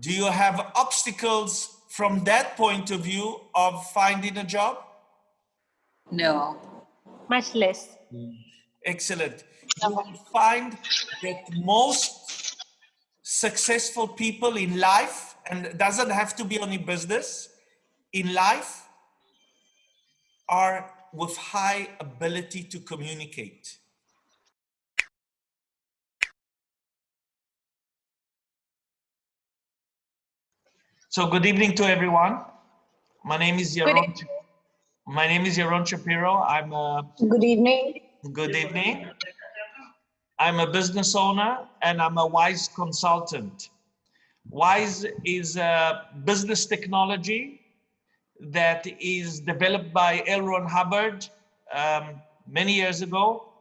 Do you have obstacles from that point of view of finding a job? No. Much less. Excellent. You will find that most successful people in life, and it doesn't have to be only business, in life are with high ability to communicate. So good evening to everyone. My name is Yaron. My name is Yaron Shapiro. I'm a Good evening. good evening. I'm a business owner and I'm a WISE consultant. WISE is a business technology that is developed by L. Ron Hubbard um, many years ago.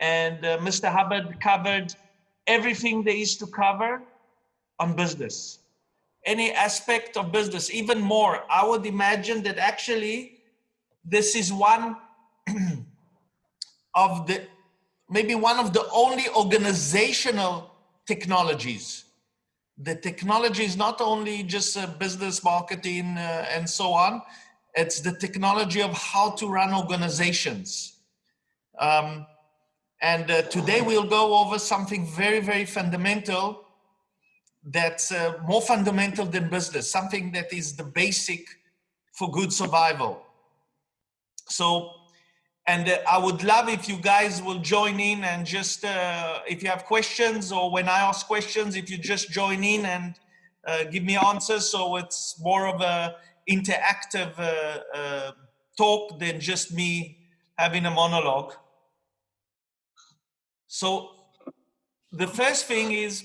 And uh, Mr. Hubbard covered everything there is to cover on business. Any aspect of business, even more. I would imagine that actually this is one of the, maybe one of the only organizational technologies. The technology is not only just uh, business marketing uh, and so on. It's the technology of how to run organizations. Um, and uh, today we'll go over something very very fundamental that's uh, more fundamental than business something that is the basic for good survival so and uh, I would love if you guys will join in and just, uh, if you have questions or when I ask questions, if you just join in and uh, give me answers. So it's more of a interactive uh, uh, talk than just me having a monologue. So the first thing is,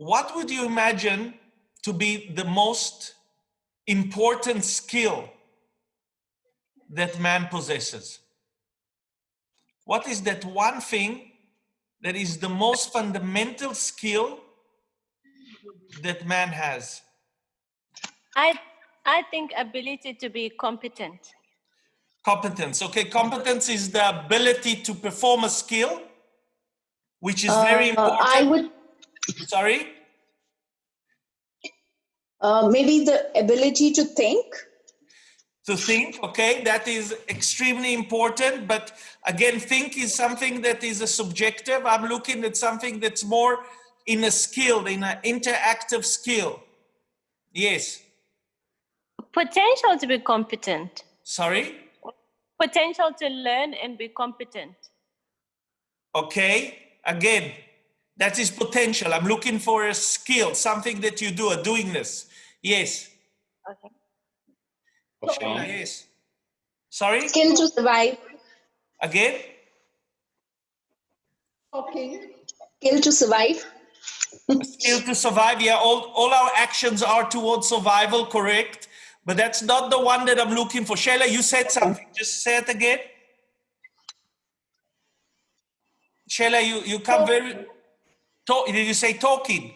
what would you imagine to be the most important skill that man possesses? What is that one thing that is the most fundamental skill that man has? I I think ability to be competent. Competence. Okay, competence is the ability to perform a skill, which is very Uh, important. I would, Sorry? Uh, maybe the ability to think. to think okay that is extremely important but again think is something that is a subjective i'm looking at something that's more in a skill in an interactive skill yes Potential to be competent. sorry Potential to learn and be competent. okay again that is potential i'm looking for a skill something that you do a doing this yes. Okay. yes. Sorry? Skill to survive. again? Okay. Skill to survive. skill to survive. Yeah all, all our actions are towards survival correct? But that's not the one that i'm looking for. Shayla you said something. Just say it again. Shayla you you come very talk, did you say talking?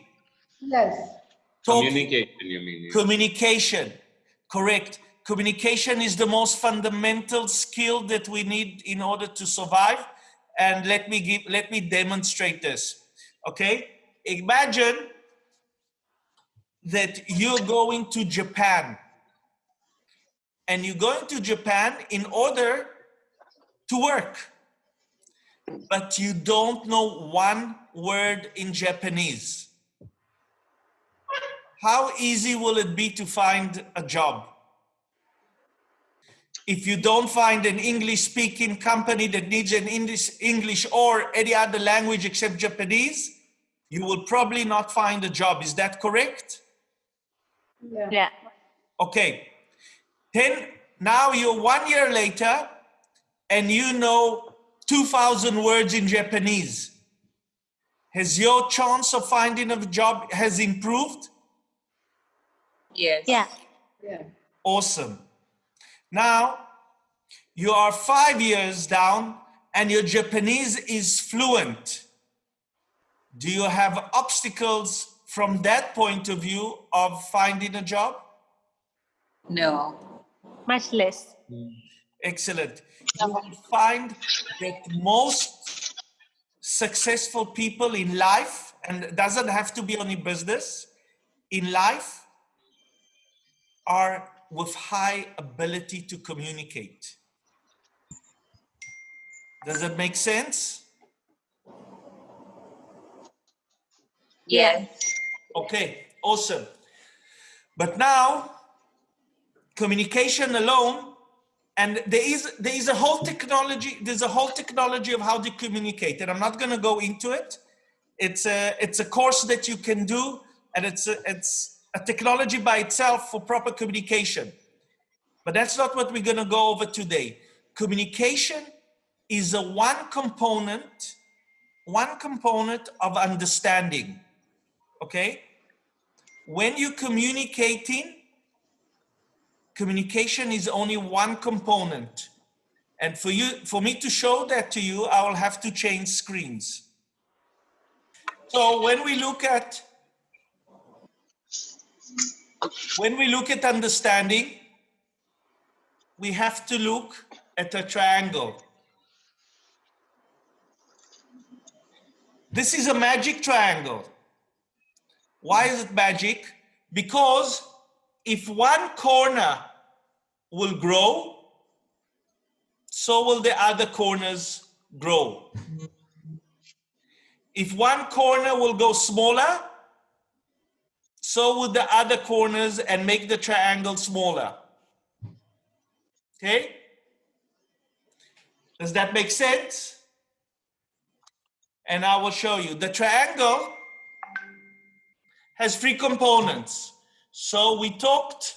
Yes. Talking Communication, you mean? communication. Correct. Communication is the most fundamental skill that we need in order to survive. And let me give let me demonstrate this. Okay? Imagine that you're going to japan. And you're going to japan in order to work. But you don't know one word in japanese how easy will it be to find a job? If you don't find an English speaking company that needs an English, English or any other language except Japanese, you will probably not find a job. Is that correct? Yeah. Yeah. Okay. Then now you're one year later and you know 2000 words in Japanese. Has your chance of finding a job has improved? Yes. Yeah. Yeah. Awesome. Now you are five years down and your Japanese is fluent. Do you have obstacles from that point of view of finding a job? No. Much less. Excellent. You will find that most successful people in life, and it doesn't have to be only business, in life are with high ability to communicate. Does it make sense? Yes. Okay, awesome. But now, communication alone, and there is there is a whole technology. There's a whole technology of how to communicate, and I'm not going to go into it. It's a it's a course that you can do, and it's a, it's a technology by itself for proper communication. But that's not what we're going to go over today. Communication is a one component, one component of understanding. Okay? When you're communicating, communication is only one component. And for you, for me to show that to you, I will have to change screens. So when we look at when we look at understanding, we have to look at a triangle. This is a magic triangle. Why is it magic? Because if one corner will grow, so will the other corners grow. If one corner will go smaller, so will the other corners and make the triangle smaller. Okay? Does that make sense? And I will show you. The triangle has three components. So we talked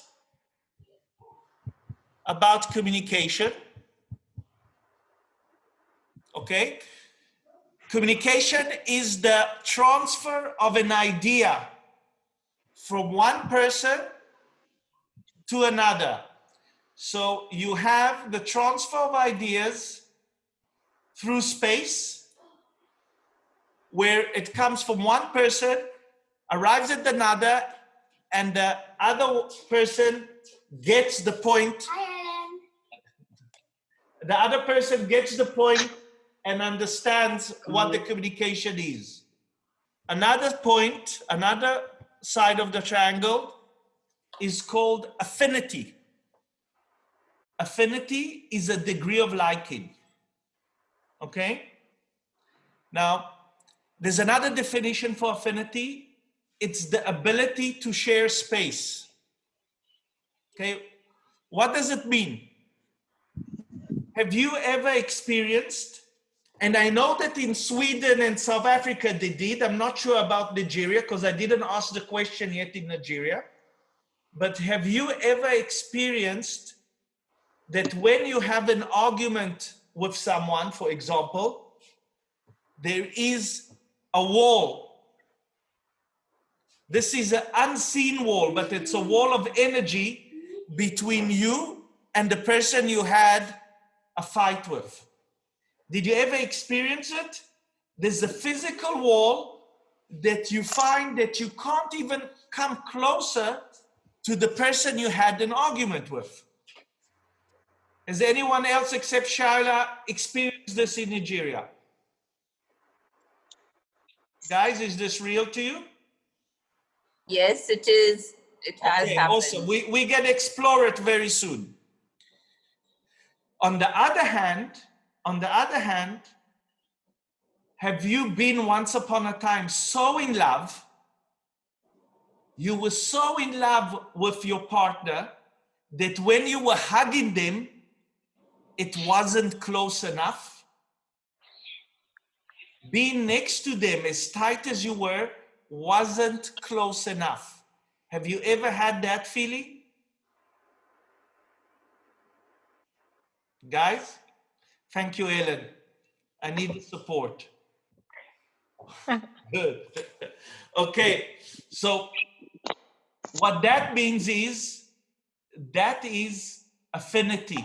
about communication. Okay? Communication is the transfer of an idea from one person to another. So you have the transfer of ideas through space where it comes from one person, arrives at another, and the other person gets the point. The other person gets the point and understands what the communication is. Another point, another side of the triangle is called affinity. Affinity is a degree of liking. Okay? Now, there's another definition for affinity. It's the ability to share space. Okay? What does it mean? Have you ever experienced, and I know that in Sweden and South Africa they did, I'm not sure about Nigeria because I didn't ask the question yet in Nigeria, but have you ever experienced that when you have an argument with someone, for example, there is a wall. This is an unseen wall, but it's a wall of energy between you and the person you had a fight with. Did you ever experience it? There's a physical wall that you find that you can't even come closer to the person you had an argument with. Has anyone else except Shaila experienced this in Nigeria? Guys, is this real to you? Yes, it is. It has Okay, happened. awesome. We, we can explore it very soon. On the other hand, on the other hand, have you been once upon a time so in love? You were so in love with your partner that when you were hugging them, it wasn't close enough. Being next to them as tight as you were wasn't close enough. Have you ever had that feeling? Guys, thank you, Ellen. I need the support. Good. okay, so what that means is that is affinity,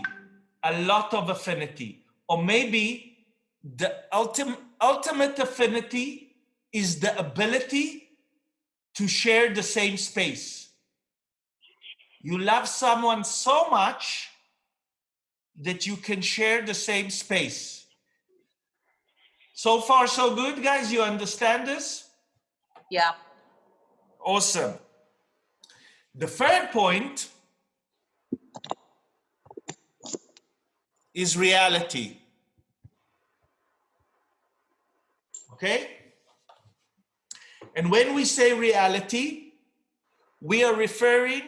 a lot of affinity, or maybe the ultimate ultimate affinity is the ability to share the same space. You love someone so much that you can share the same space. So far, so good, guys. You understand this? Yeah. Awesome. The third point is reality. Okay? And when we say reality, we are referring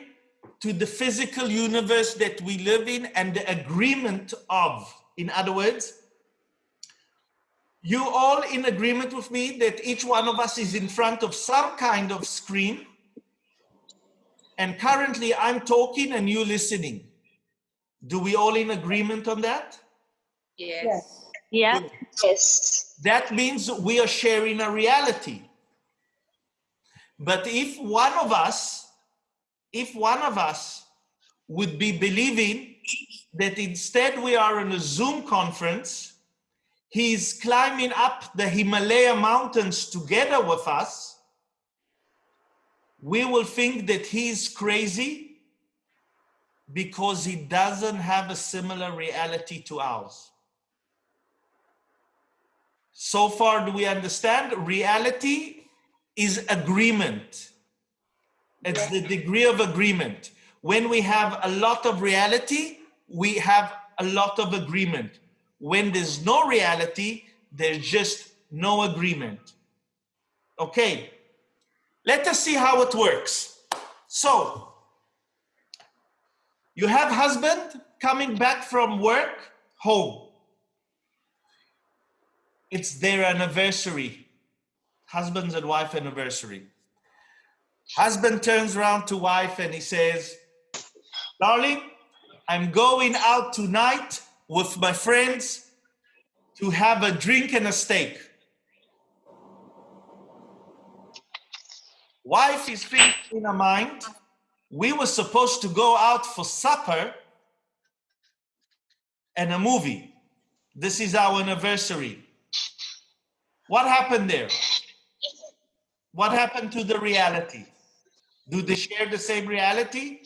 to the physical universe that we live in and the agreement of. In other words, you all in agreement with me that each one of us is in front of some kind of screen and currently I'm talking and you listening. Do we all in agreement on that? Yes. Yes. Yeah. Yes. That means we are sharing a reality. But if one of us, if one of us would be believing that instead we are in a Zoom conference, he's climbing up the Himalaya mountains together with us, we will think that he's crazy because he doesn't have a similar reality to ours. So far, do we understand? Reality is agreement. It's the degree of agreement. When we have a lot of reality, we have a lot of agreement. When there's no reality, there's just no agreement. Okay, let us see how it works. So, you have husband coming back from work home. It's their anniversary, husband's and wife anniversary. Husband turns around to wife and he says, darling, I'm going out tonight with my friends to have a drink and a steak. Wife is thinking in her mind, we were supposed to go out for supper and a movie. This is our anniversary. What happened there? What happened to the reality? Do they share the same reality?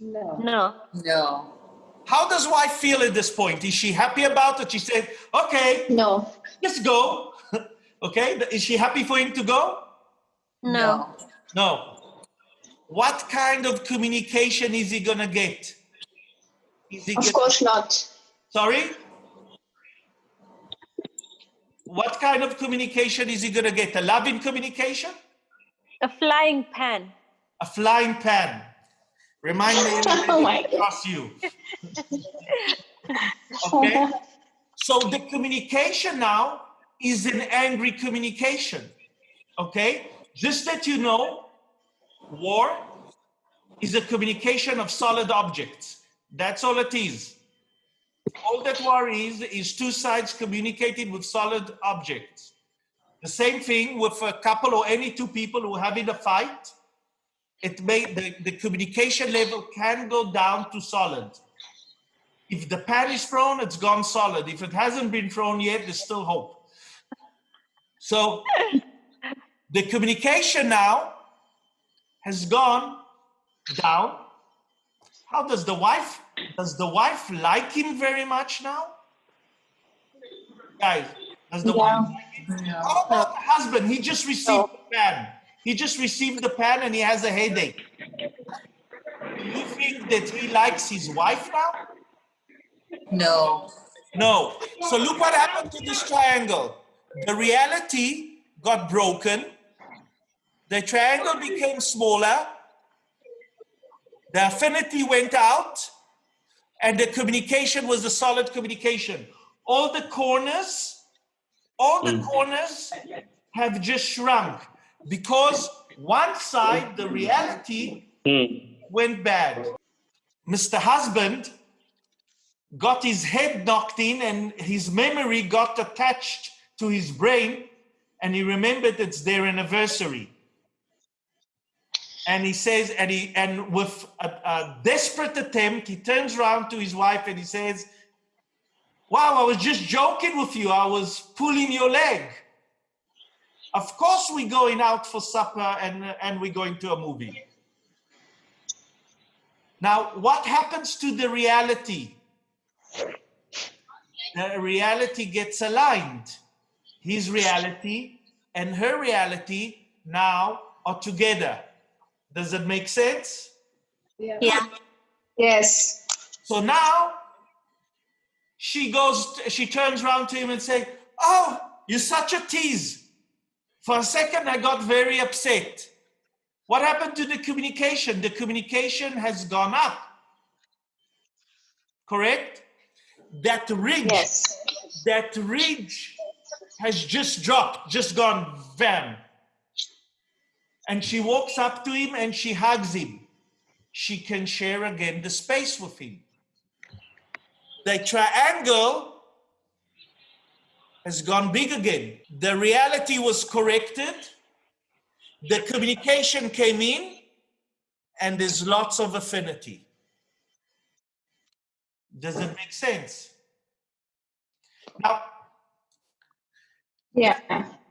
No. No. No. How does wife feel at this point? Is she happy about it? She said, okay, No. let's go. okay, is she happy for him to go? No. No. What kind of communication is he gonna get? Is he Of get- course not. Sorry? What kind of communication is he gonna get? A loving communication? A flying pan. A flying pan. Remind me Oh cross you. Okay? So the communication now is an angry communication. Okay? Just that you know, war is a communication of solid objects. That's all it is. All that war is, is two sides communicating with solid objects. The same thing with a couple or any two people who are having a fight. It may, the, the communication level can go down to solid. If the pan is thrown, it's gone solid. If it hasn't been thrown yet, there's still hope. So the communication now has gone down. How does the wife, does the wife like him very much now? Guys, does the wife like him? How about the husband? He just received the pan. He just received the pen and he has a headache. Do you think that he likes his wife now? No. No. So look what happened to this triangle. The reality got broken. The triangle became smaller. The affinity went out. And the communication was a solid communication. All the corners, all the mm. corners have just shrunk because one side, the reality, hmm. went bad. Mr. Husband got his head knocked in and his memory got attached to his brain and he remembered it's their anniversary and he says and he and with a, a desperate attempt he turns around to his wife and he says wow i was just joking with you i was pulling your leg of course we're going out for supper and and we're going to a movie now what happens to the reality the reality gets aligned. His reality and her reality now are together. Does it make sense? Yeah. Yeah. Yes. So now she goes, she turns around to him and say, "Oh, you're such a tease." For a second, I got very upset. What happened to the communication? The communication has gone up. Correct? That ridge, Yes. that ridge has just dropped, just gone bam. And she walks up to him and she hugs him. She can share again the space with him. The triangle has gone big again. The reality was corrected. The communication came in and there's lots of affinity. Does it make sense? Now, Yeah.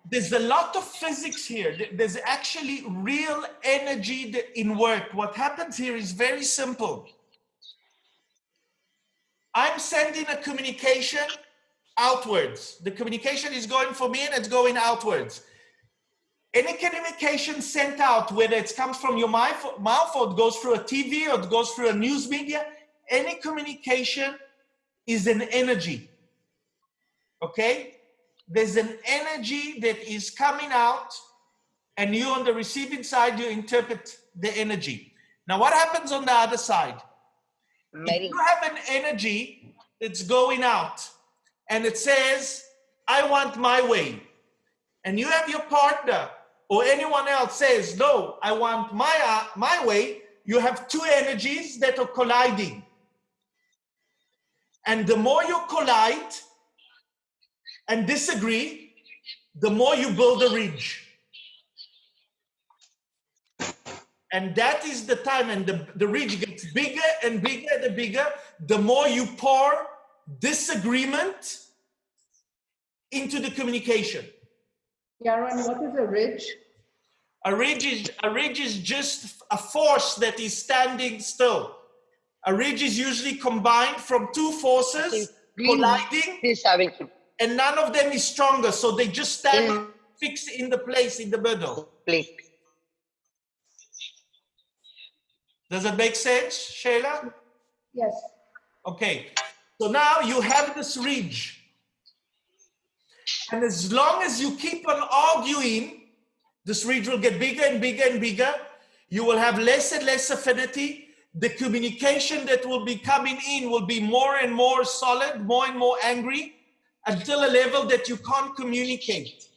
there's a lot of physics here. There's actually real energy in work. What happens here is very simple. I'm sending a communication outwards. The communication is going for me and it's going outwards. Any communication sent out, whether it comes from your mouth mouth or it goes through a TV or it goes through a news media, any communication is an energy. Okay? There's an energy that is coming out, and you on the receiving side, you interpret the energy. Now, what happens on the other side? Mary, If you have an energy that's going out and it says, I want my way, and you have your partner or anyone else says, No, I want my, uh, my way, you have two energies that are colliding. And the more you collide and disagree, the more you build a ridge. And that is the time, and the, the ridge gets bigger and bigger and bigger, the more you pour disagreement into the communication. Yaron, what is a ridge? A ridge is a ridge is just a force that is standing still. A ridge is usually combined from two forces colliding, Please having to and none of them is stronger, so they just stand Mm. fixed in the place in the middle. please. Does it make sense, Shayla? Yes. Okay, so now you have this ridge. And as long as you keep on arguing, this ridge will get bigger and bigger and bigger. You will have less and less affinity. The communication that will be coming in will be more and more solid, more and more angry, until a level that you can't communicate.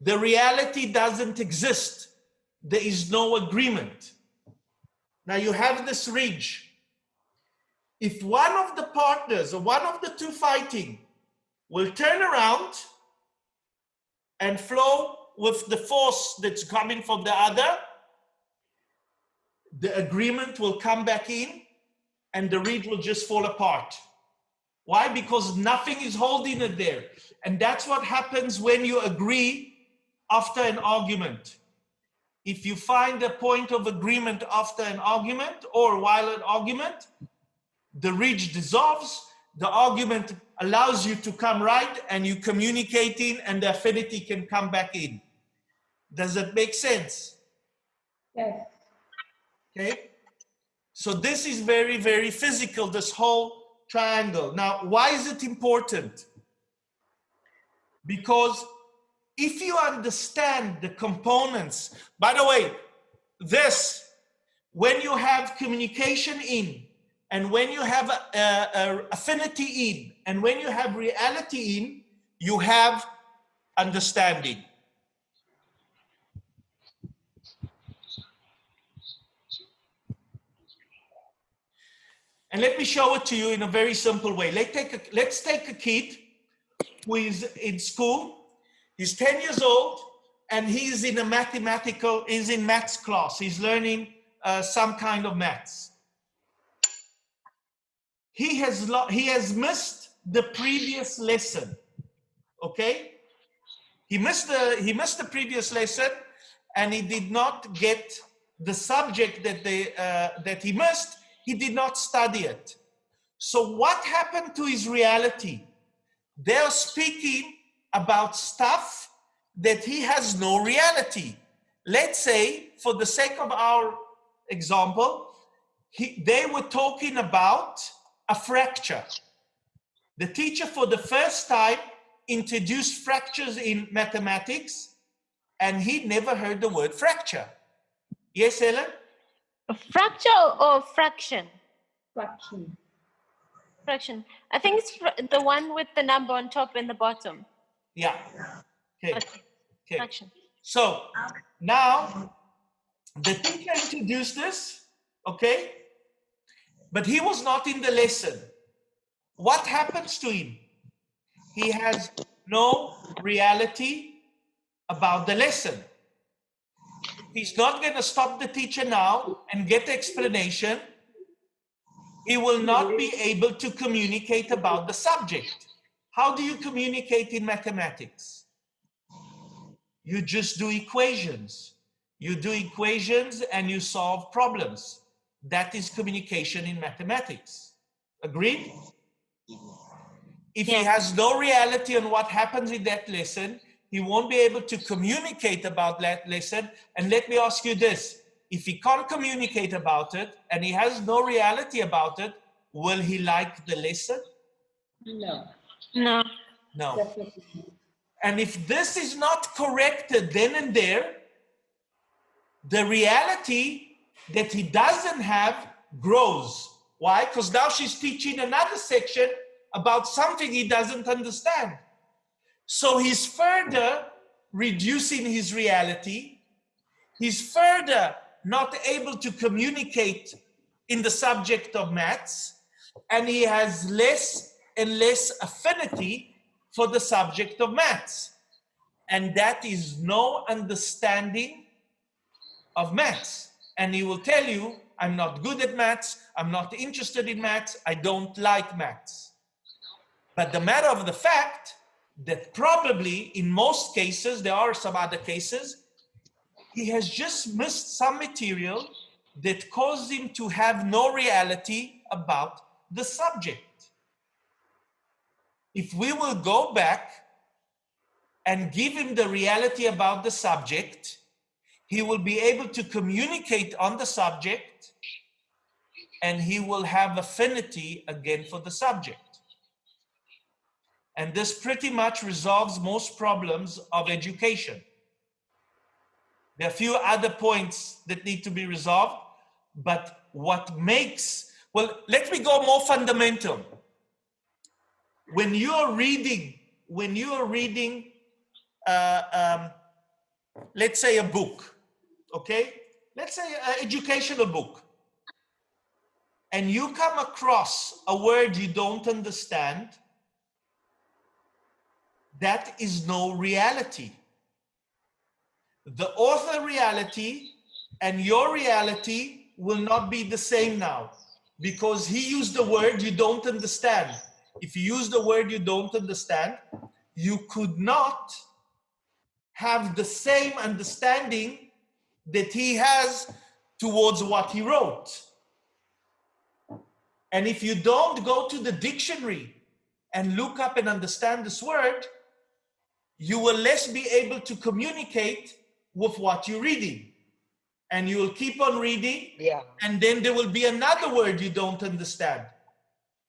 The reality doesn't exist. There is no agreement. Now you have this ridge if one of the partners or one of the two fighting will turn around and flow with the force that's coming from the other, the agreement will come back in and the reed will just fall apart. Why? Because nothing is holding it there. And that's what happens when you agree after an argument. If you find a point of agreement after an argument or while an argument, the ridge dissolves, the argument allows you to come right and you communicating and the affinity can come back in. Does it make sense? Yes. Okay. So this is very, very physical, this whole triangle. Now, why is it important? Because if you understand the components, by the way, this, when you have communication in, and when you have a, a- a affinity in, and when you have reality in, you have understanding. And let me show it to you in a very simple way. Let's take a, let's take a kid who is in school. He's 10 years old and he's in a mathematical, he's in maths class. He's learning uh, some kind of maths. He has, he has missed the previous lesson. Okay? He missed the, he missed the previous lesson and he did not get the subject that, they, uh, that he missed. He did not study it. So what happened to his reality? They're speaking about stuff that he has no reality. Let's say, for the sake of our example, he, they were talking about a fracture. The teacher, for the first time, introduced fractures in mathematics, and he never heard the word fracture. Yes, Ellen? A fracture or fraction? Fraction. Fraction. I think it's fr- the one with the number on top and the bottom. Yeah. Okay. Okay, Okay. Fraction. So now the teacher introduced this, okay? But he was not in the lesson. What happens to him? He has no reality about the lesson. He's not going to stop the teacher now and get the explanation. He will not be able to communicate about the subject. How do you communicate in mathematics? You just do equations. You do equations and you solve problems. That is communication in mathematics. Agreed? If he has no reality on what happens in that lesson, he won't be able to communicate about that lesson. And let me ask you this if he can't communicate about it and he has no reality about it, will he like the lesson? No, No. No. definitely. And if this is not corrected then and there, the reality that he doesn't have grows. Why? Because now she's teaching another section about something he doesn't understand. So he's further reducing his reality. He's further not able to communicate in the subject of maths, and he has less and less affinity for the subject of maths. And that is no understanding of maths. And he will tell you, I'm not good at maths, I'm not interested in maths, I don't like maths. But the matter of the fact that probably in most cases, there are some other cases, he has just missed some material that caused him to have no reality about the subject. If we will go back and give him the reality about the subject, he will be able to communicate on the subject and he will have affinity again for the subject. And this pretty much resolves most problems of education. There are a few other points that need to be resolved, but what makes, well, let me go more fundamental. When you're reading, when you're reading, uh, um, let's say a book, okay? Let's say an educational book. And you come across a word you don't understand, that is no reality. The author reality and your reality will not be the same now because he used the word you don't understand. If you use the word you don't understand, you could not have the same understanding that he has towards what he wrote. And if you don't go to the dictionary and look up and understand this word, you will less be able to communicate with what you're reading. And you will keep on reading, Yeah. and then there will be another word you don't understand.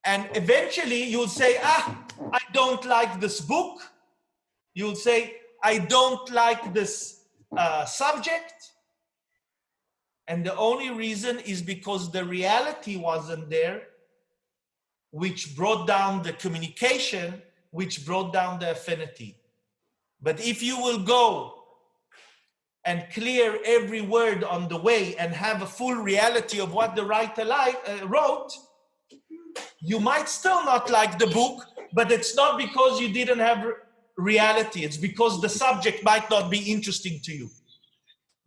And eventually you'll say, ah, I don't like this book. You'll say, I don't like this uh, subject. And the only reason is because the reality wasn't there, which brought down the communication, which brought down the affinity. But if you will go and clear every word on the way and have a full reality of what the writer li- uh, wrote, you might still not like the book, but it's not because you didn't have reality. It's because the subject might not be interesting to you.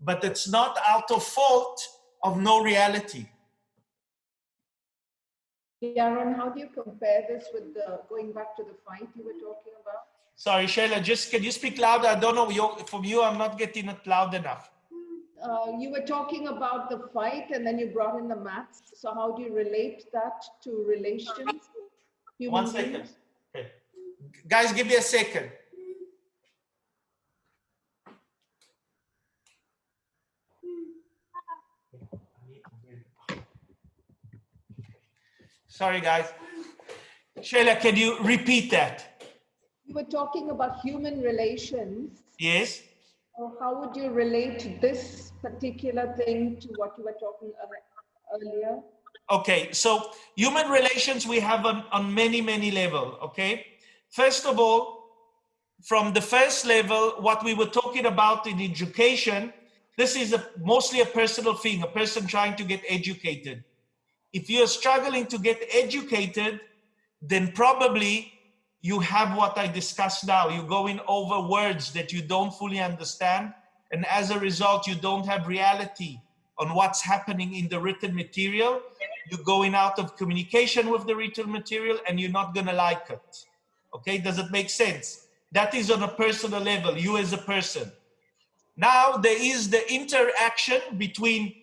But it's not out of fault of no reality. Yaron, how do you compare this with the, going back to the fight you were talking about? Sorry, Sheila, just can you speak louder? I don't know, from you, I'm not getting it loud enough. Uh, you were talking about the fight and then you brought in the maths. So how do you relate that to relations? Human One second. Okay. Guys, give me a second. Sorry, guys. Sheila, can you repeat that? You were talking about human relations. Yes. So how would you relate this particular thing to what you were talking about earlier? Okay, so human relations we have on, on many, many level, okay? First of all, from the first level, what we were talking about in education, this is a, mostly a personal thing, a person trying to get educated. If you're struggling to get educated, then probably you have what I discussed now. You're going over words that you don't fully understand. And as a result, you don't have reality on what's happening in the written material. You're going out of communication with the written material and you're not going to like it. Okay, does it make sense? That is on a personal level, you as a person. Now there is the interaction between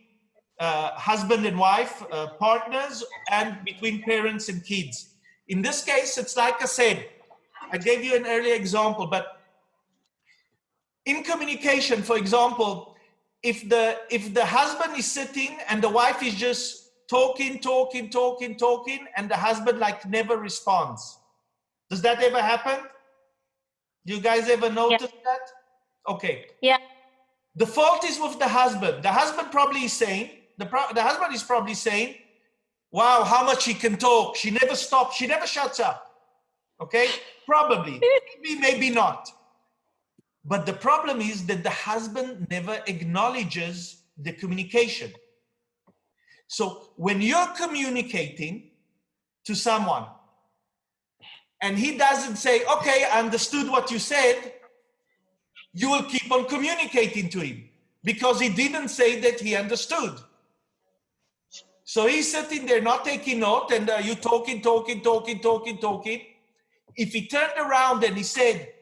husband and wife, uh, partners, and between parents and kids. In this case, it's like I said, I gave you an earlier example, but in communication, for example, if the if the husband is sitting and the wife is just talking, talking, talking, talking, and the husband like never responds, does that ever happen? Do you guys ever notice that? Okay. Yeah. The fault is with the husband. The husband probably is saying, the, the husband is probably saying, wow, how much she can talk. She never stops. She never shuts up. Okay, probably, maybe, maybe not. But the problem is that the husband never acknowledges the communication. So when you're communicating to someone and he doesn't say, okay, I understood what you said, you will keep on communicating to him because he didn't say that he understood. So he's sitting there not taking note and uh, you talking, talking, talking, talking, talking. If he turned around and he said,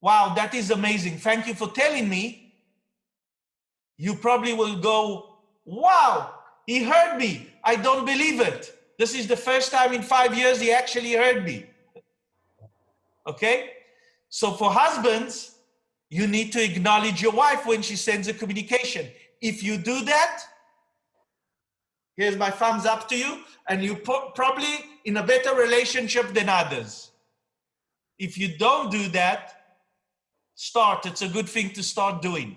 wow, that is amazing. Thank you for telling me. You probably will go, wow, he heard me. I don't believe it. This is the first time in five years he actually heard me. Okay? So for husbands, you need to acknowledge your wife when she sends a communication. If you do that, here's my thumbs up to you, and you probably in a better relationship than others. If you don't do that, start. It's a good thing to start doing.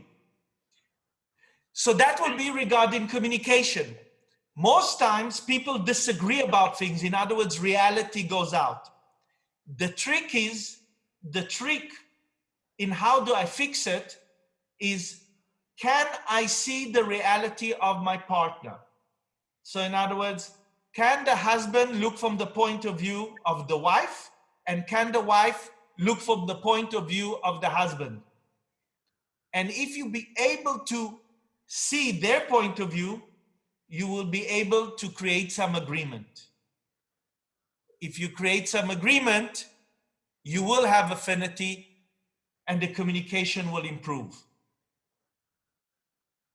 So that will be regarding communication. Most times people disagree about things. In other words, reality goes out. The trick is, the trick in how do I fix it is, can I see the reality of my partner? So in other words, can the husband look from the point of view of the wife? And can the wife look from the point of view of the husband? And if you be able to see their point of view, you will be able to create some agreement. If you create some agreement, you will have affinity and the communication will improve.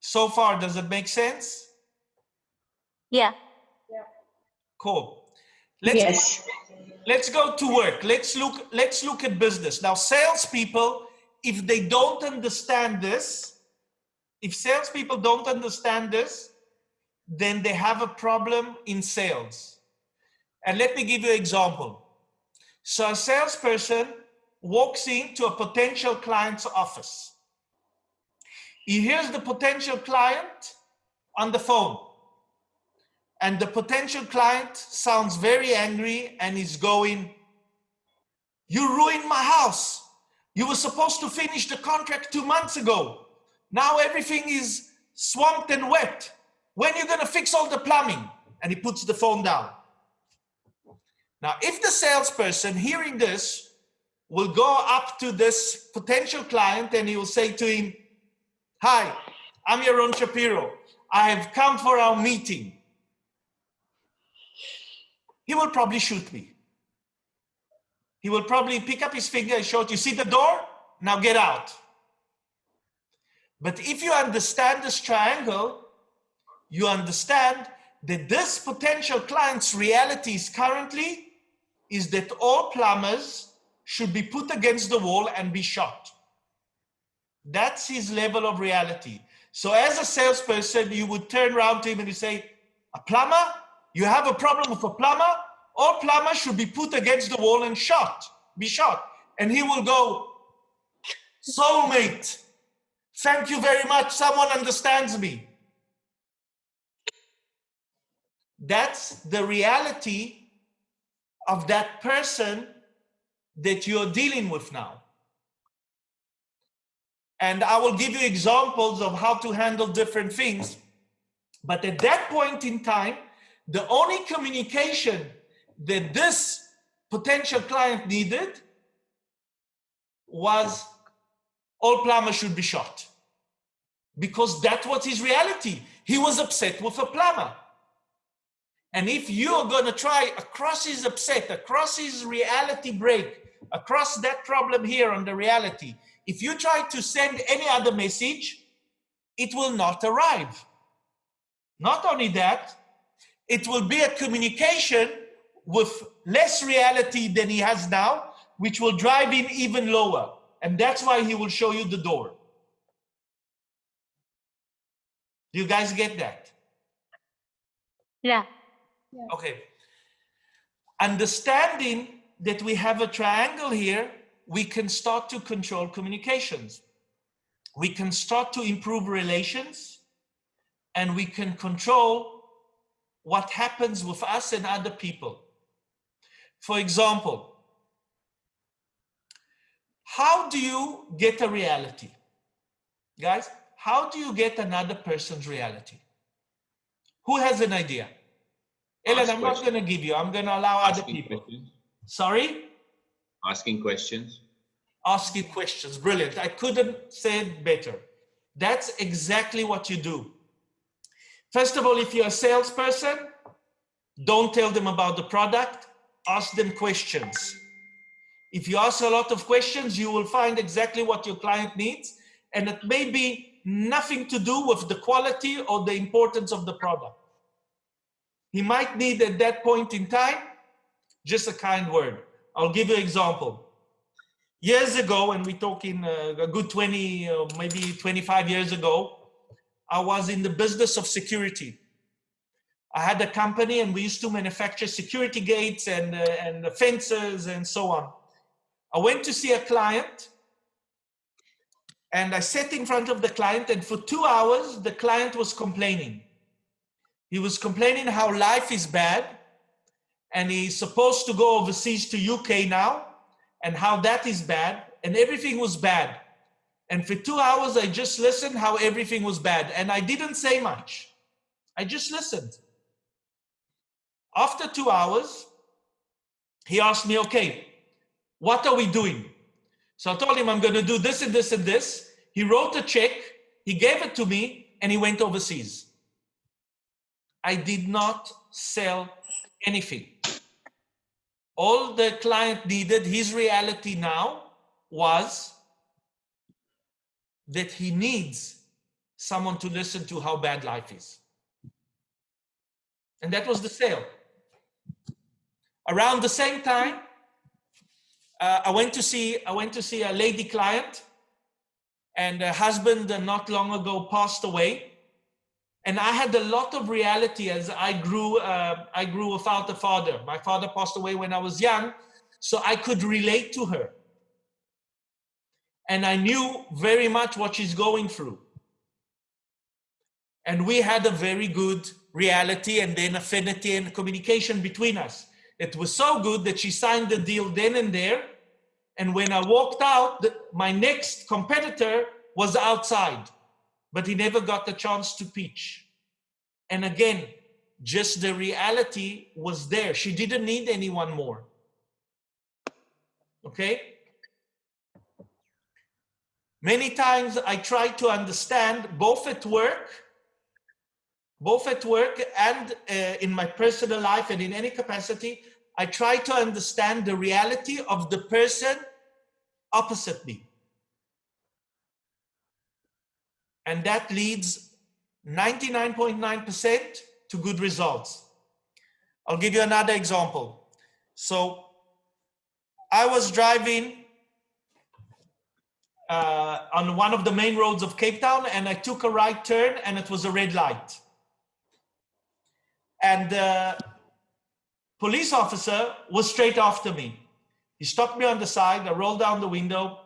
So far, does it make sense? Yeah. Cool. Let's, Yes. let's go to work. Let's look, let's look at business. Now, salespeople, if they don't understand this, if salespeople don't understand this, then they have a problem in sales. And let me give you an example. So a salesperson walks into a potential client's office. He hears the potential client on the phone. And the potential client sounds very angry and is going, you ruined my house. You were supposed to finish the contract two months ago. Now everything is swamped and wet. When are you gonna fix all the plumbing? And he puts the phone down. Now, if the salesperson hearing this will go up to this potential client and he will say to him, Hi, I'm Yaron Shapiro. I have come for our meeting. He will probably shoot me. He will probably pick up his finger and shout, you see the door? Now get out. But if you understand this triangle, you understand that this potential client's reality is currently is that all plumbers should be put against the wall and be shot. That's his level of reality. So as a salesperson, you would turn around to him and you say, a plumber? You have a problem with a plumber, all plumbers should be put against the wall and shot, be shot. And he will go, soulmate, thank you very much, someone understands me. That's the reality of that person that you're dealing with now. And I will give you examples of how to handle different things. But at that point in time, the only communication that this potential client needed was all plumbers should be shot. Because that was his reality. He was upset with a plumber. And if you're going to try across his upset, across his reality break, across that problem here on the reality, if you try to send any other message, it will not arrive. Not only that, it will be a communication with less reality than he has now, which will drive him even lower. And that's why he will show you the door. Do you guys get that? Yeah. Okay. Understanding that we have a triangle here, we can start to control communications. We can start to improve relations and we can control what happens with us and other people. For example, how do you get a reality? Guys, how do you get another person's reality? Who has an idea? Ellen, I'm not going to give you. I'm going to allow other people. questions. Sorry? Asking questions. Asking questions. Brilliant. I couldn't say it better. That's exactly what you do. First of all, if you're a salesperson, don't tell them about the product. Ask them questions. If you ask a lot of questions, you will find exactly what your client needs. And it may be nothing to do with the quality or the importance of the product. He might need at that point in time just a kind word. I'll give you an example. Years ago, and we're talking uh, a good 20, uh, maybe 25 years ago, I was in the business of security. I had a company and we used to manufacture security gates and, uh, and fences and so on. I went to see a client and I sat in front of the client and for two hours, the client was complaining. He was complaining how life is bad and he's supposed to go overseas to UK now and how that is bad and everything was bad. And for two hours, I just listened how everything was bad and I didn't say much. I just listened. After two hours, he asked me, okay, what are we doing? So I told him I'm going to do this and this and this. He wrote a check, he gave it to me and he went overseas. I did not sell anything. All the client needed, his reality now was that he needs someone to listen to how bad life is. And that was the sale. Around the same time, uh, I went to see I went to see a lady client, and her husband uh, not long ago passed away, and I had a lot of reality as I grew. Uh, I grew without a father. My father passed away when I was young, so I could relate to her, and I knew very much what she's going through. And we had a very good reality and then affinity and communication between us. It was so good that she signed the deal then and there. And when I walked out, the, my next competitor was outside, but he never got the chance to pitch. And again, just the reality was there. She didn't need anyone more. Okay? Many times I try to understand both at work both at work and uh, in my personal life and in any capacity, I try to understand the reality of the person opposite me. And that leads 99.9% to good results. I'll give you another example. So I was driving uh, on one of the main roads of Cape Town and I took a right turn and it was a red light And the police officer was straight after me. He stopped me on the side. I rolled down the window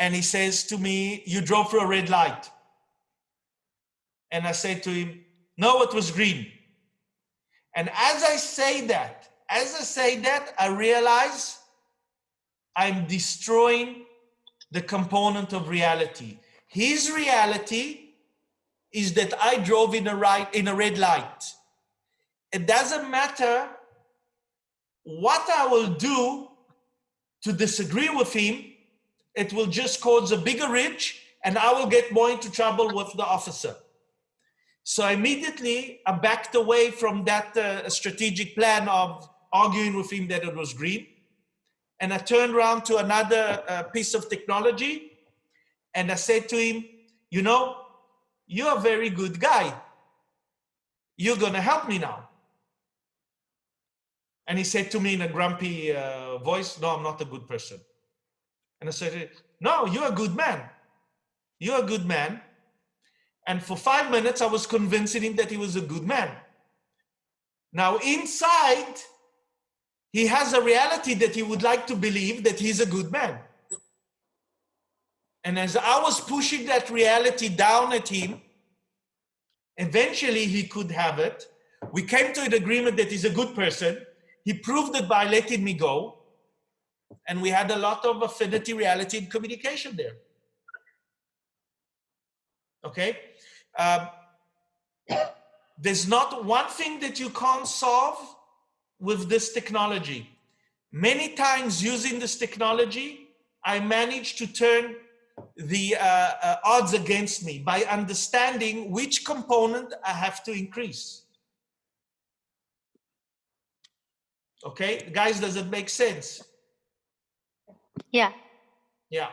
and he says to me, you drove through a red light. And I said to him, no, it was green. And as I say that, as I say that, I realize I'm destroying the component of reality. His reality is that I drove in a right in a red light. It doesn't matter what I will do to disagree with him, it will just cause a bigger ridge and I will get more into trouble with the officer. So immediately I backed away from that uh, strategic plan of arguing with him that it was green. And I turned around to another uh, piece of technology and I said to him, you know, you're a very good guy. You're gonna help me now. And he said to me in a grumpy uh, voice, no, I'm not a good person. And I said, no, you're a good man. You're a good man. And for five minutes, I was convincing him that he was a good man. Now inside, he has a reality that he would like to believe that he's a good man. And as I was pushing that reality down at him, eventually he could have it. We came to an agreement that he's a good person. He proved it by letting me go. And we had a lot of affinity, reality, and communication there. Okay? Um, there's not one thing that you can't solve with this technology. Many times using this technology, I managed to turn the uh, uh, odds against me by understanding which component I have to increase. Okay, guys, does it make sense? Yeah. Yeah.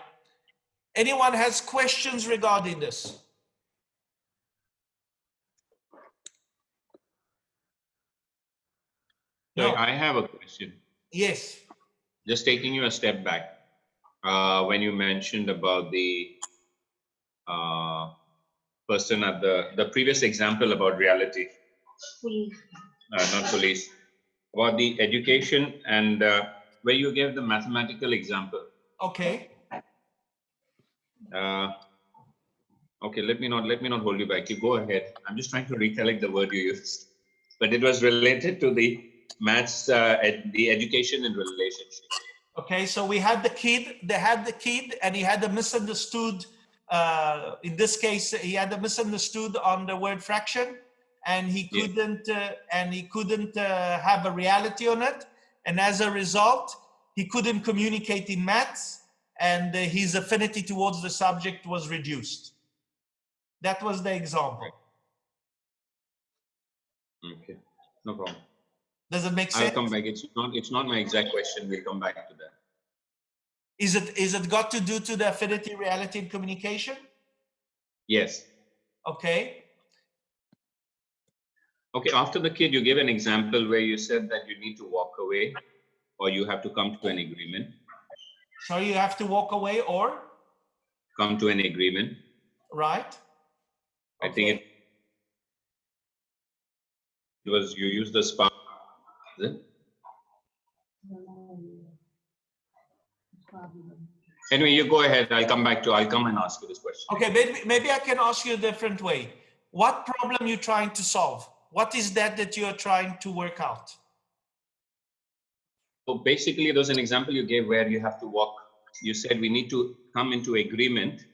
Anyone has questions regarding this? So No. I have a question. Yes. Just taking you a step back. Uh, when you mentioned about the uh, person at the the previous example about reality, uh, not police, about the education and uh, where you gave the mathematical example. Okay. Uh, okay, let me not let me not hold you back. You go ahead. I'm just trying to recollect the word you used, but it was related to the maths, uh, ed, the education and relationship. Okay, so we had the kid, they had the kid and he had a misunderstood, uh, in this case, he had a misunderstood on the word fraction and he couldn't, uh, and he couldn't uh, have a reality on it. And as a result, he couldn't communicate in maths and uh, his affinity towards the subject was reduced. That was the example. Okay, no problem. Does it make sense? I'll come back. It's not, it's not my exact question. We'll come back to that. Is it, is it got to do to the affinity, reality and communication? Yes. Okay. Okay, after the kid, you gave an example where you said that you need to walk away or you have to come to an agreement, So you have to walk away or, come to an agreement. right? I think it it was, you use the spark. Anyway, you go ahead. I'll come back to, I'll come and ask you this question. Okay, maybe, maybe I can ask you a different way. What problem you trying to solve? What is that that you're trying to work out? So basically, there's an example you gave where you have to walk. You said we need to come into agreement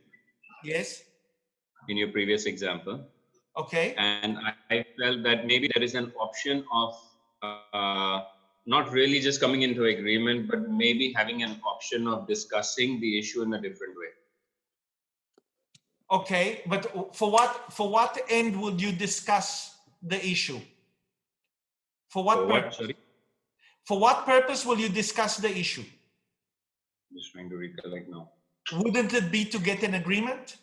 Yes, in your previous example. okay, And I, I felt that maybe there is an option of uh, not really just coming into agreement, but maybe having an option of discussing the issue in a different way. okay, but for what, for what end would you discuss the issue? For what what, purpose? sorry, For what purpose will you discuss the issue? I'm just trying to recollect now. Wouldn't it be to get an agreement?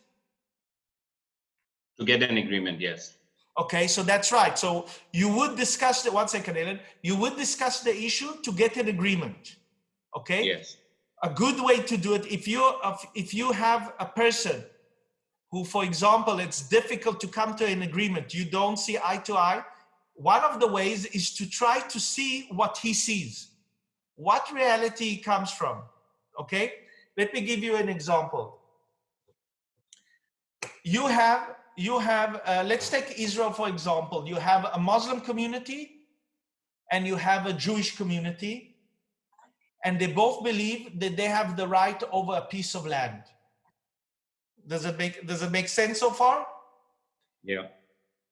To get an agreement, yes. Okay, so that's right. So you would discuss the, one second, Ellen, you would discuss the issue to get an agreement. Okay? Yes, a good way to do it if you if you have a person who for example it's difficult to come to an agreement you don't see eye to eye one of the ways is to try to see what he sees, what reality he comes from. Okay, let me give you an example. You have, you have, uh, let's take Israel for example. You have a Muslim community and you have a Jewish community, and they both believe that they have the right over a piece of land. Does it make, does it make sense so far? Yeah.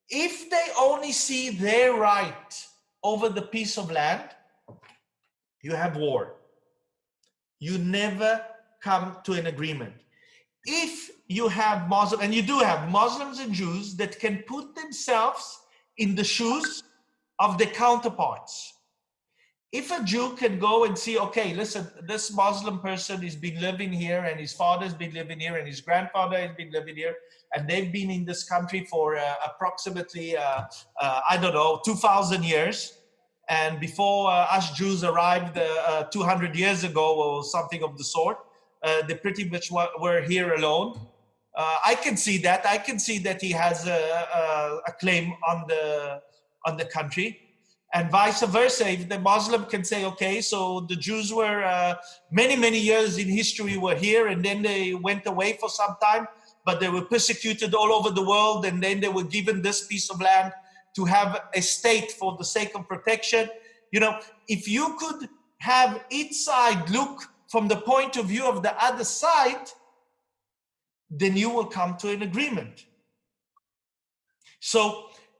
if they only see their right over the piece of land, you have war. You never come to an agreement. If you have Muslim, and you do have Muslims and Jews that can put themselves in the shoes of their counterparts. If a Jew can go and see, okay, listen, this Muslim person has been living here and his father's been living here and his grandfather has been living here and they've been in this country for uh, approximately, uh, uh, I don't know, 2000 years. And before uh, us Jews arrived uh, 200 years ago or something of the sort, uh, they pretty much were, here alone. I can see that. I can see that he has a, a, a claim on the on the country and vice versa if the muslim can say okay so the jews were uh, many many years in history were here and then they went away for some time but they were persecuted all over the world and then they were given this piece of land to have a state for the sake of protection you know if you could have each side look from the point of view of the other side then you will come to an agreement so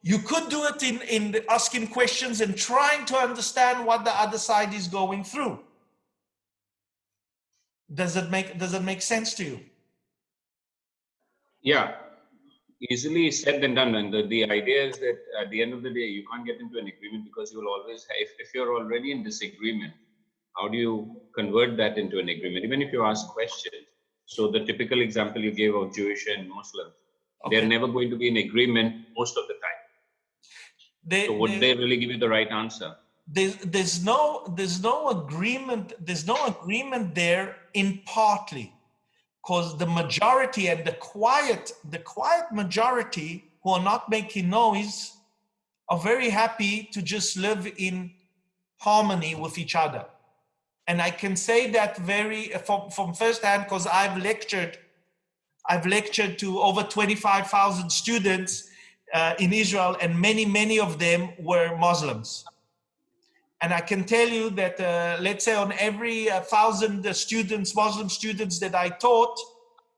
you could do it in, in asking questions and trying to understand what the other side is going through. Does it make, does it make sense to you? Yeah, easily said than done. And the, the idea is that at the end of the day, you can't get into an agreement because you will always, if, if you're already in disagreement, how do you convert that into an agreement? Even if you ask questions. So the typical example you gave of Jewish and Muslim, Okay. they're never going to be in agreement most of the time. They, So would they- they really give you the right answer? there's there's no there's no agreement there's no agreement there in partly because the majority and the quiet the quiet majority who are not making noise are very happy to just live in harmony with each other and i can say that very from from first hand because i've lectured i've lectured to over 25000 students uh, in israel and many many of them were muslims and I can tell you that, uh, let's say on every uh, thousand uh, students, Muslim students that I taught,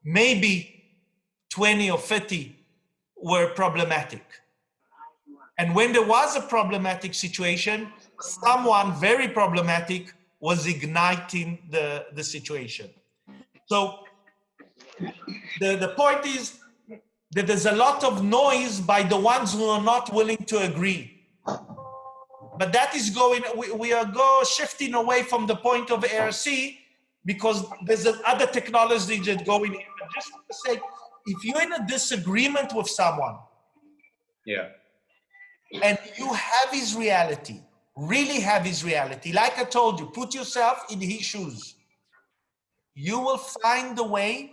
maybe 20 or 30 were problematic. And when there was a problematic situation, someone very problematic was igniting the, the situation. So the, the point is that there's a lot of noise by the ones who are not willing to agree but that is going we, we are go shifting away from the point of ARC because there's other technology that going in. But just the sake, if you're in a disagreement with someone Yeah. and you have his reality, really have his reality, like I told you, put yourself in his shoes. You will find the way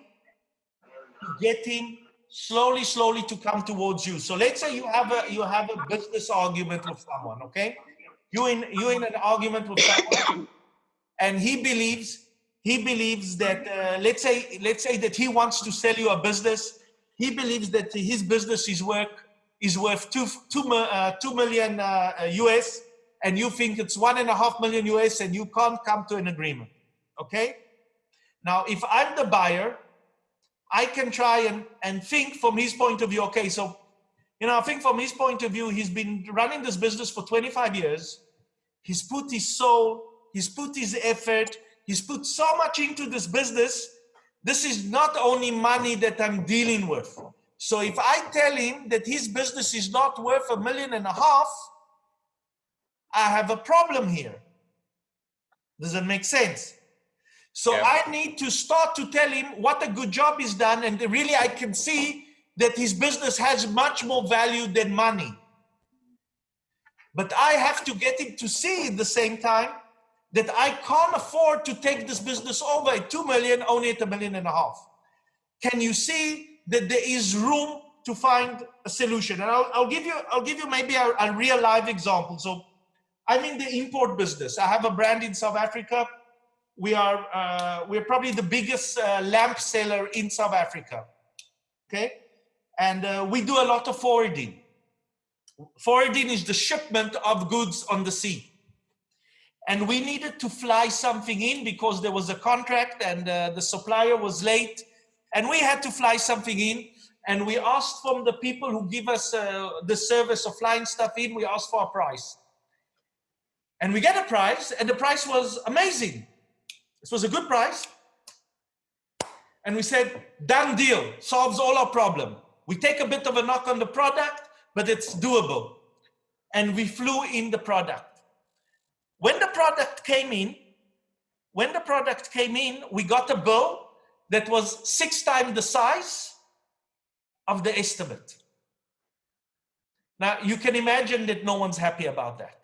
to get him slowly, slowly to come towards you. So let's say you have a you have a business argument with someone, okay? You in you in an argument with someone, and he believes he believes that uh, let's say let's say that he wants to sell you a business. He believes that his business is worth is worth two two uh, two million uh, US, and you think it's one and a half million US, and you can't come to an agreement. Okay. Now, if I'm the buyer, I can try and, and think from his point of view, okay, so, you know, I think from his point of view, he's been running this business for 25 years. He's put his soul, he's put his effort, he's put so much into this business. This is not only money that I'm dealing with. So if I tell him that his business is not worth a million and a half, I have a problem here. Does it make sense? So Yeah. I need to start to tell him what a good job he's done, and really I can see that his business has much more value than money. But I have to get him to see at the same time that I can't afford to take this business over at two million, only at a million and a half. Can you see that there is room to find a solution. And I'll, I'll give you, I'll give you maybe a, a real live example. So I'm in the import business. I have a brand in South Africa. We are, uh, we're probably the biggest uh, lamp seller in South Africa. Okay. And uh, we do a lot of forwarding. Forwarding is the shipment of goods on the sea. And we needed to fly something in because there was a contract and uh, the supplier was late. And we had to fly something in. And we asked from the people who give us uh, the service of flying stuff in, we asked for a price. And we get a price, and the price was amazing. This was a good price. And we said, done deal, solves all our problem. We take a bit of a knock on the product, but it's doable. And we flew in the product. When the product came in, when the product came in, we got a bill that was six times the size of the estimate. Now you can imagine that no one's happy about that.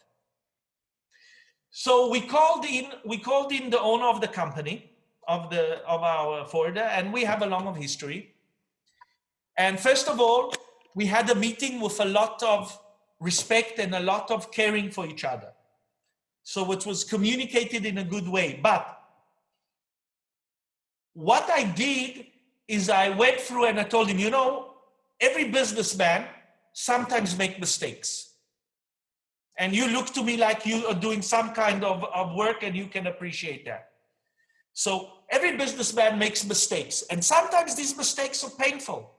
So we called in, we called in the owner of the company, of the of our forwarder, and we have a long of history. And first of all, we had a meeting with a lot of respect and a lot of caring for each other. So it was communicated in a good way. But what I did is I went through and I told him, you know, every businessman sometimes make mistakes. And you look to me like you are doing some kind of, of work and you can appreciate that. So every businessman makes mistakes and sometimes these mistakes are painful,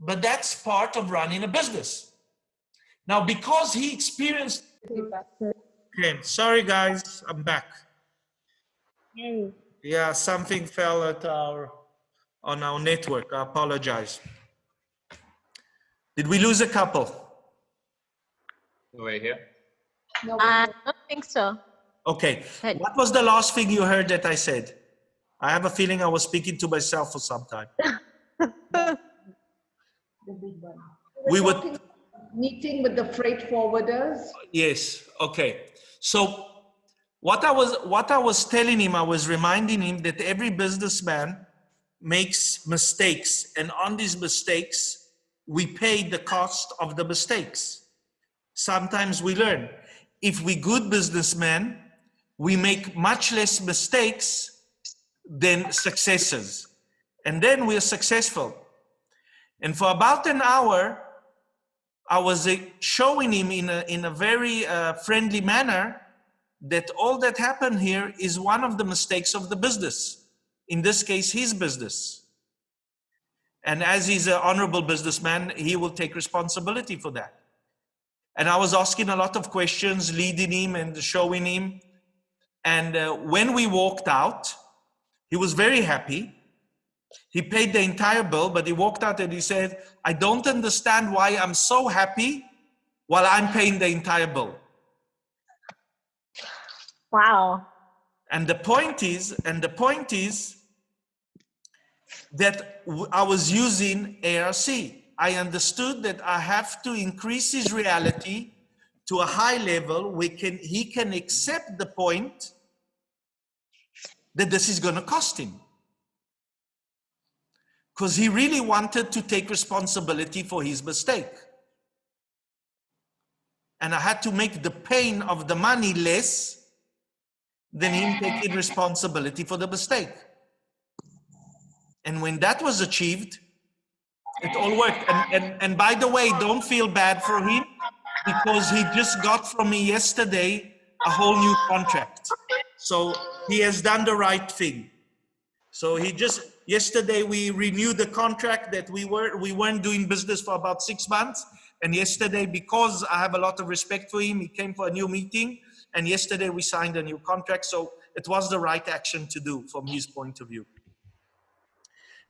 but that's part of running a business. Now, because he experienced, okay, sorry guys, I'm back. Yeah, something fell at our, on our network, I apologize. Did we lose a couple? Over here. No, uh, I don't think so. Okay, Good. what was the last thing you heard that I said? I have a feeling I was speaking to myself for some time. the big one. We were talking- Meeting with the freight forwarders. yes, okay. So what I was, what I was telling him, I was reminding him that every businessman makes mistakes and on these mistakes, we pay the cost of the mistakes. Sometimes we learn. If we good businessmen, we make much less mistakes than successes. And then we're successful. And for about an hour, I was uh, showing him in a, in a very uh, friendly manner that all that happened here is one of the mistakes of the business. In this case, his business. And as he's an honorable businessman, he will take responsibility for that. And I was asking a lot of questions, leading him and showing him. And uh, when we walked out, he was very happy. He paid the entire bill, but he walked out and he said, I don't understand why I'm so happy while I'm paying the entire bill. Wow. And the point is, and the point is that I was using ARC. I understood that I have to increase his reality to a high level. We can, he can accept the point that this is going to cost him. Because he really wanted to take responsibility for his mistake. And I had to make the pain of the money less than him taking responsibility for the mistake. And when that was achieved, it all worked. And, and, and by the way, don't feel bad for him because he just got from me yesterday a whole new contract. So he has done the right thing. So he just, yesterday we renewed the contract that we were, we weren't doing business for about six months. And yesterday, because I have a lot of respect for him, he came for a new meeting. And yesterday we signed a new contract. So it was the right action to do from his point of view.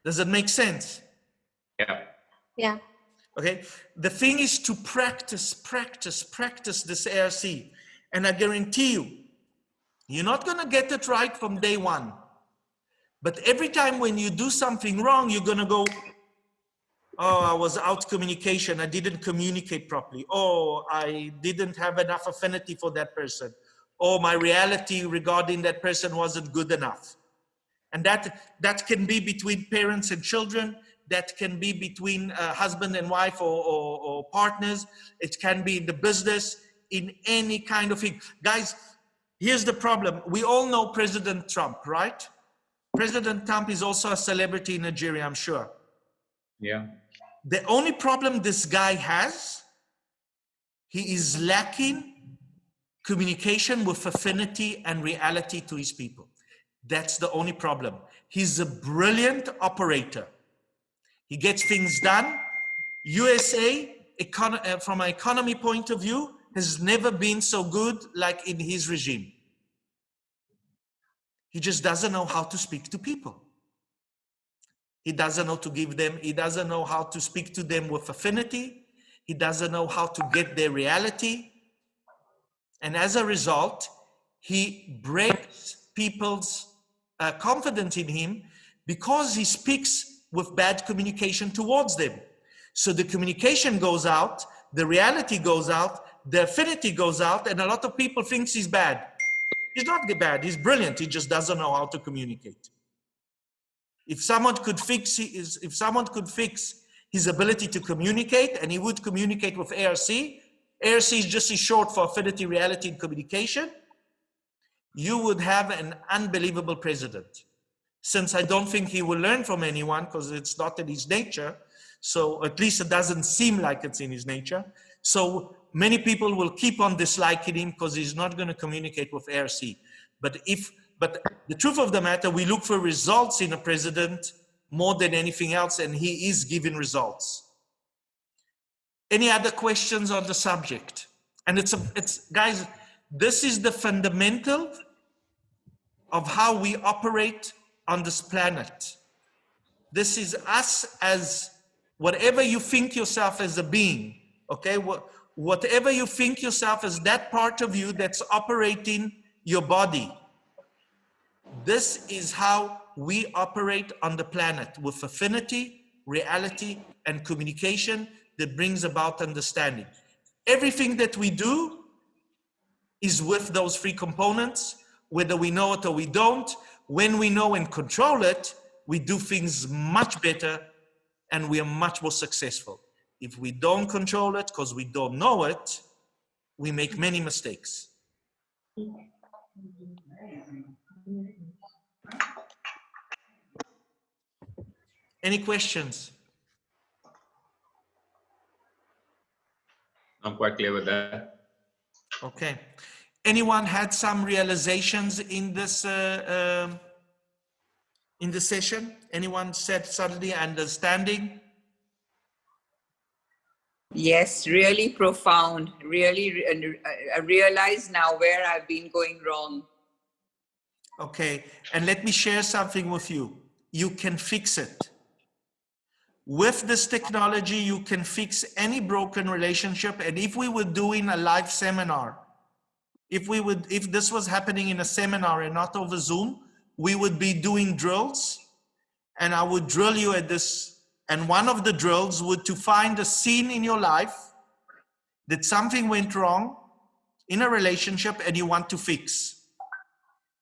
Does it make sense? Yeah. Yeah. Okay. The thing is to practice, practice, practice this ARC. And I guarantee you, you're not going to get it right from day one. But every time when you do something wrong, you're going to go, oh, I was out communication. I didn't communicate properly. Oh, I didn't have enough affinity for that person. Oh, my reality regarding that person wasn't good enough. And that, that can be between parents and children. That can be between uh, husband and wife or, or, or partners. It can be in the business, in any kind of thing. Guys, here's the problem. We all know President Trump, right? President Trump is also a celebrity in Nigeria, I'm sure. Yeah. The only problem this guy has, he is lacking communication with affinity and reality to his people. That's the only problem. He's a brilliant operator. He gets things done. USA, uh, from an economy point of view, has never been so good like in his regime. He just doesn't know how to speak to people. He doesn't know to give them, he doesn't know how to speak to them with affinity. He doesn't know how to get their reality. And as a result, he breaks people's uh, confidence in him because he speaks with bad communication towards them. So the communication goes out, the reality goes out, the affinity goes out, and a lot of people thinks he's bad. He's not bad, he's brilliant, he just doesn't know how to communicate. If someone could fix his, if someone could fix his ability to communicate, and he would communicate with ARC, ARC is just short for affinity, reality, and communication, you would have an unbelievable president. Since I don't think he will learn from anyone because it's not in his nature, so at least it doesn't seem like it's in his nature. So many people will keep on disliking him because he's not going to communicate with ARC. But if, but the truth of the matter, we look for results in a president more than anything else, and he is giving results. Any other questions on the subject? And it's, a, it's guys, this is the fundamental of how we operate on this planet. This is us as whatever you think yourself as a being, okay? Whatever you think yourself as that part of you that's operating your body. This is how we operate on the planet with affinity, reality, and communication that brings about understanding. Everything that we do is with those three components, whether we know it or we don't. When we know and control it, we do things much better and we are much more successful. If we don't control it because we don't know it, we make many mistakes. Any questions? I'm quite clear with that. Okay. Anyone had some realizations in this uh, um, in the session? Anyone said suddenly understanding? Yes, really profound. Really, I- I realize now where I've been going wrong. Okay, and let me share something with you. You can fix it. With this technology, you can fix any broken relationship. And if we were doing a live seminar, if we would, if this was happening in a seminar and not over Zoom, we would be doing drills and I would drill you at this. And one of the drills would to find a scene in your life that something went wrong in a relationship and you want to fix.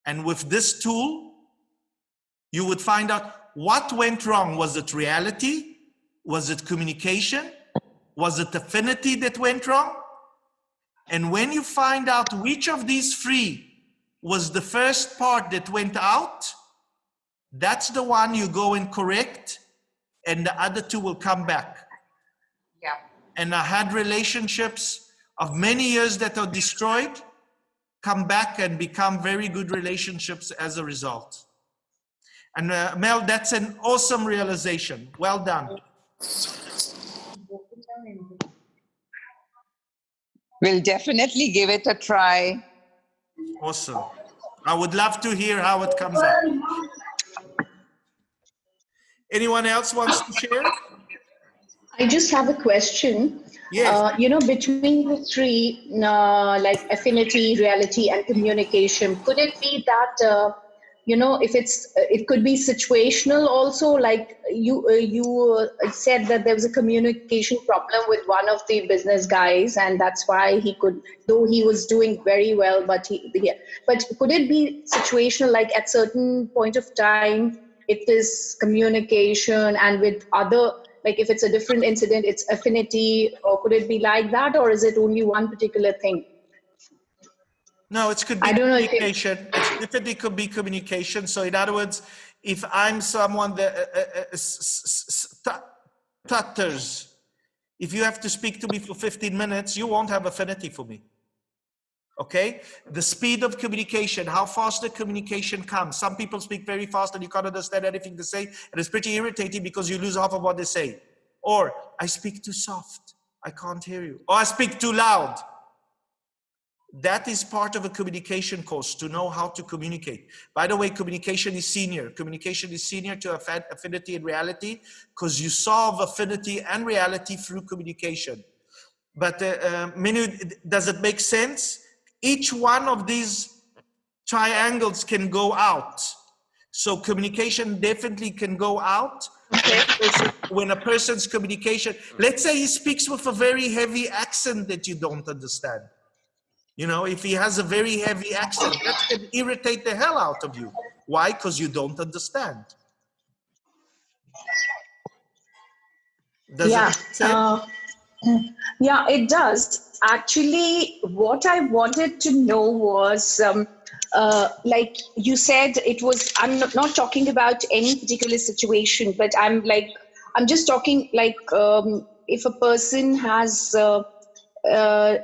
And with this tool, you would find out what went wrong. Was it reality? Was it communication? Was it affinity that went wrong? And when you find out which of these three was the first part that went out, that's the one you go and correct, and the other two will come back. Yeah. And I had relationships of many years that are destroyed, come back and become very good relationships as a result. And uh, Mel, that's an awesome realization. Well done. We'll definitely give it a try. Awesome. I would love to hear how it comes out. Anyone else wants to share? I just have a question. Yes. Uh, you know, between the three, uh, like affinity, reality, and communication, could it be that, uh, you know, if it's, it could be situational also, like you, uh, you uh, said that there was a communication problem with one of the business guys, and that's why he could, though he was doing very well, but he, yeah. but could it be situational, like at certain point of time, it is communication and with other, like if it's a different incident, it's affinity, or could it be like that, or is it only one particular thing? No, it could be I don't know it- communication. It's definitely could be communication. So in other words, if I'm someone that uh, uh, uh, stutters, if you have to speak to me for 15 minutes, you won't have affinity for me. Okay? The speed of communication, how fast the communication comes. Some people speak very fast and you can't understand anything they say. And it's pretty irritating because you lose half of what they say. Or I speak too soft. I can't hear you. Or I speak too loud. That is part of a communication course to know how to communicate. By the way, communication is senior. Communication is senior to affinity and reality because you solve affinity and reality through communication. But uh, uh, does it make sense? Each one of these triangles can go out. So communication definitely can go out. When a person's communication, let's say he speaks with a very heavy accent that you don't understand. You know, if he has a very heavy accent, that can irritate the hell out of you. Why? Because you don't understand. Does yeah. it uh, yeah, it does. Actually, what I wanted to know was um, uh, like you said, it was, I'm not, not talking about any particular situation, but I'm like, I'm just talking like um, if a person has, uh, uh,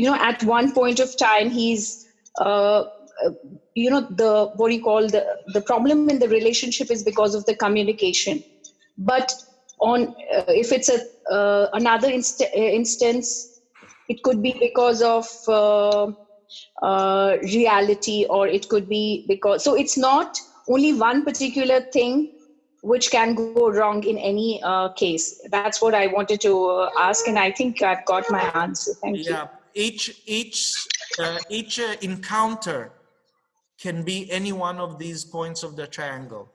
you know, at one point of time, he's, uh, you know, the, what do you call the, the problem in the relationship is because of the communication. But on, uh, if it's a, uh, another inst- uh, instance, it could be because of uh, uh, reality or it could be because so it's not only one particular thing which can go wrong in any uh, case. That's what i wanted to uh, ask and i think i've got my answer. Thank you. Yeah, each each uh, each uh, encounter can be any one of these points of the triangle.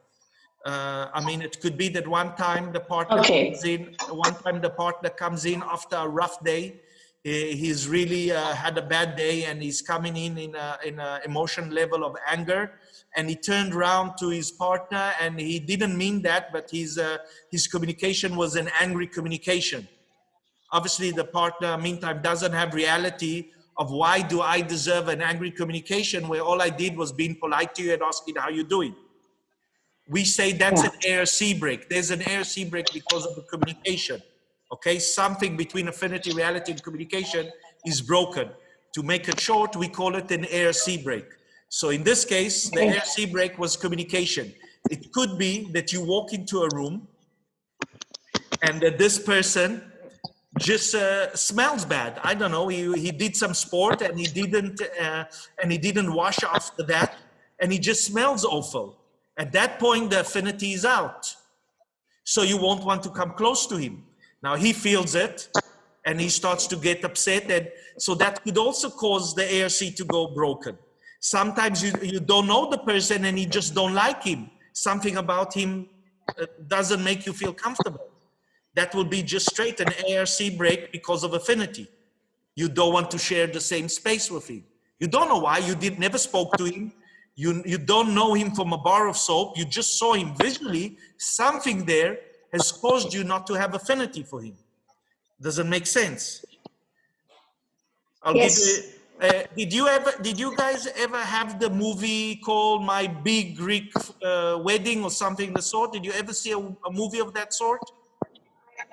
Uh, I mean, it could be that one time the partner Okay. comes in, one time the partner comes in after a rough day. He's really uh, had a bad day and he's coming in in a, in a emotion level of anger. And he turned around to his partner and he didn't mean that, but his, uh, his communication was an angry communication obviously the partner meantime doesn't have reality of why do i deserve an angry communication where all i did was being polite to you and asking how you doing we say that's an ARC break. There's an ARC break because of the communication. Okay, something between affinity, reality, and communication is broken. To make it short, we call it an ARC break. So in this case, the ARC break was communication. It could be that you walk into a room and that this person just uh, smells bad. I don't know. He, he did some sport and he didn't uh, and he didn't wash after that, and he just smells awful. At that point, the affinity is out. So you won't want to come close to him. Now he feels it, and he starts to get upset, and so that could also cause the ARC to go broken. Sometimes you you don't know the person and you just don't like him. Something about him uh, doesn't make you feel comfortable that will be just straight an ARC break because of affinity. You don't want to share the same space with him. You don't know why. You did never spoke to him. You, you don't know him from a bar of soap. You just saw him visually. Something there has caused you not to have affinity for him. Does it make sense? I'll Yes. give you. Uh, did you ever? Did you guys ever have the movie called My Big Greek uh, Wedding or something of the sort? Did you ever see a, a movie of that sort?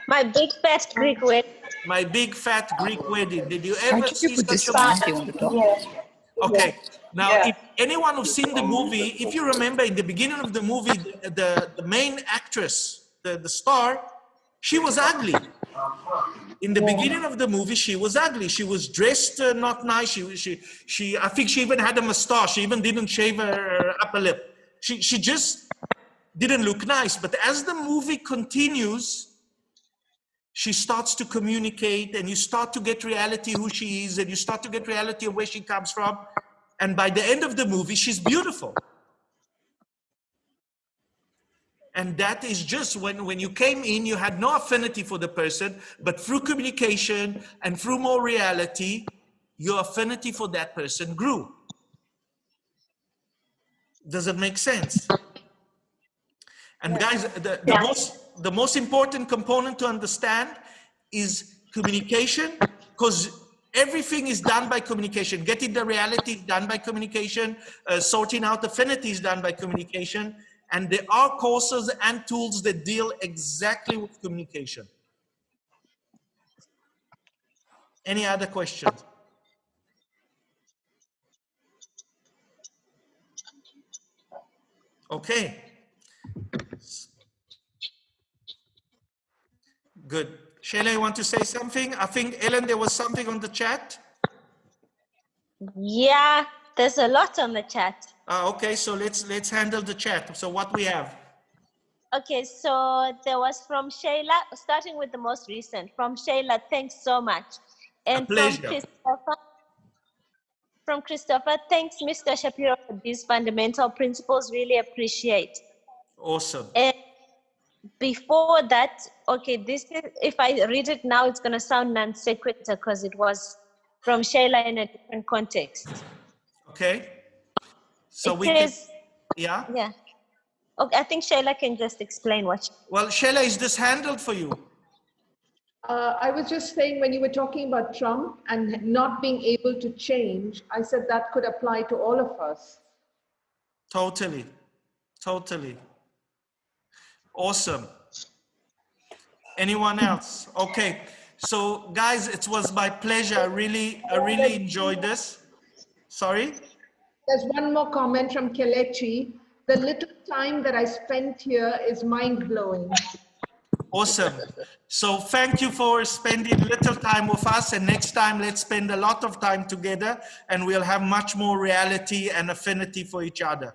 My big fat Greek wedding. My Big Fat Greek Wedding. Did you ever don't you see such a movie? donkey on the top? Okay. Now, Yeah. if anyone who's seen the movie, if you remember in the beginning of the movie, the, the, the main actress, the, the star, she was ugly. In the beginning of the movie, she was ugly. She was dressed uh, not nice. She, she, she, I think she even had a mustache. She even didn't shave her upper lip. She, she just didn't look nice. But as the movie continues, she starts to communicate and you start to get reality who she is and you start to get reality of where she comes from. And by the end of the movie she's beautiful. And that is just when when you came in you had no affinity for the person but through communication and through more reality your affinity for that person grew. Does it make sense? And guys, the, the most, the most important component to understand is communication, because everything is done by communication. Getting the reality done by communication. Uh, sorting out affinity is done by communication. And there are courses and tools that deal exactly with communication. Any other questions? Okay. Good. Shayla, you want to say something? I think, Ellen, there was something on the chat. Yeah, there's a lot on the chat. Uh, okay, so let's let's handle the chat. So what we have? Okay, so there was from Shayla, starting with the most recent. From Shayla, thanks so much. And from pleasure. Christopher, from Christopher, thanks, Mr. Shapiro, for these fundamental principles. Really appreciate. Awesome. And before that, okay, this is, if I read it now, it's going to sound non sequitur because it was from Shayla in a different context. Okay. So it we can, says, yeah. yeah. Okay, I think Shayla can just explain what. she- Well, Shayla, is this handled for you? Uh, I was just saying when you were talking about Trump and not being able to change, I said that could apply to all of us. Totally. Totally. Awesome. Anyone else? Okay. So guys, it was my pleasure. I really, I really enjoyed this. Sorry? There's one more comment from Kelechi. The little time that I spent here is mind blowing. Awesome. So thank you for spending little time with us. And next time, let's spend a lot of time together and we'll have much more reality and affinity for each other.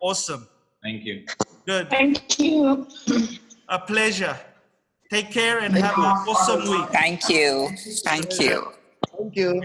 Awesome. Thank you. Good. Thank you. A pleasure. Take care and have an awesome week. Thank you. Thank you. Thank you. Thank you.